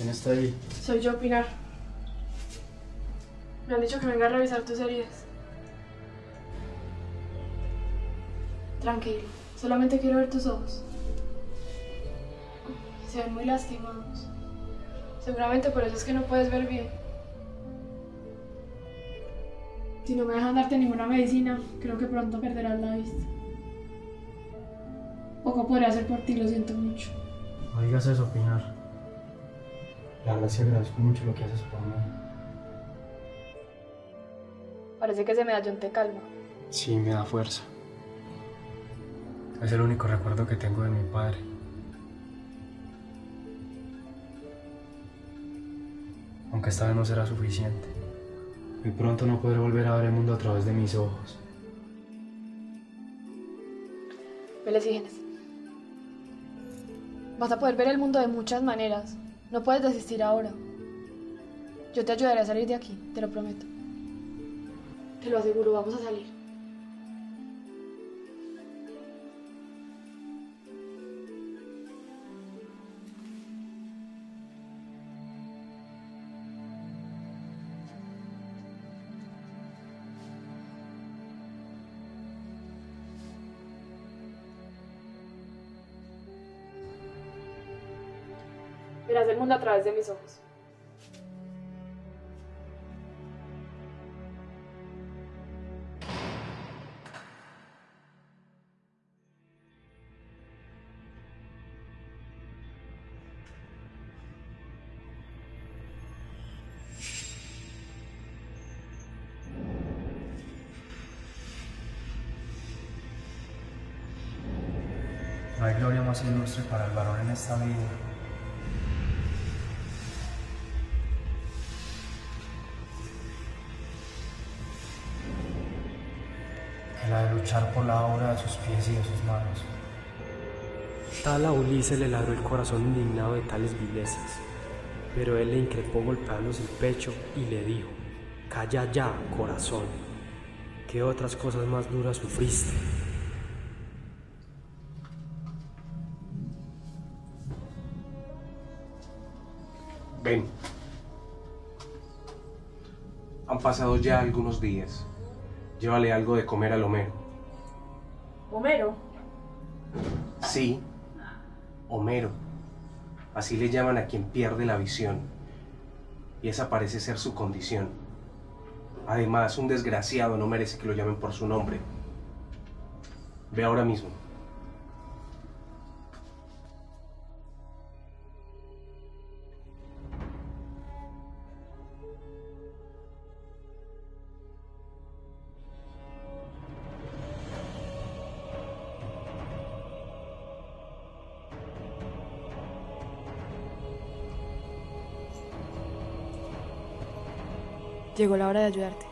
está ahí? Soy yo, Pinar. Me han dicho que venga a revisar tus heridas. Tranquilo, solamente quiero ver tus ojos. Se ven muy lastimados. Seguramente por eso es que no puedes ver bien. Si no me dejan darte ninguna medicina, creo que pronto perderás la vista. Poco podré hacer por ti, lo siento mucho. No digas eso, Pinar. La verdad sí agradezco mucho lo que haces por mí. Parece que ese medallón te calma. Sí, me da fuerza. Es el único recuerdo que tengo de mi padre. Aunque esta vez no será suficiente. Muy pronto no podré volver a ver el mundo a través de mis ojos. Vélez y Genes. Vas a poder ver el mundo de muchas maneras. No puedes desistir ahora. Yo te ayudaré a salir de aquí, te lo prometo. Te lo aseguro, vamos a salir. Verás el mundo a través de mis ojos. No hay gloria más ilustre para el varón en esta vida que la de luchar por la obra de sus pies y de sus manos. Tal a Ulises le ladró el corazón indignado de tales vilezas, pero él le increpó golpeándose el pecho y le dijo, Calla ya, corazón, ¿qué otras cosas más duras sufriste? Ven. Han pasado ya algunos días. Llévale algo de comer al Homero. Homero, Sí, Homero. Así le llaman a quien pierde la visión. Y esa parece ser su condición. Además, un desgraciado no merece que lo llamen por su nombre. Ve ahora mismo. Llegó la hora de ayudarte.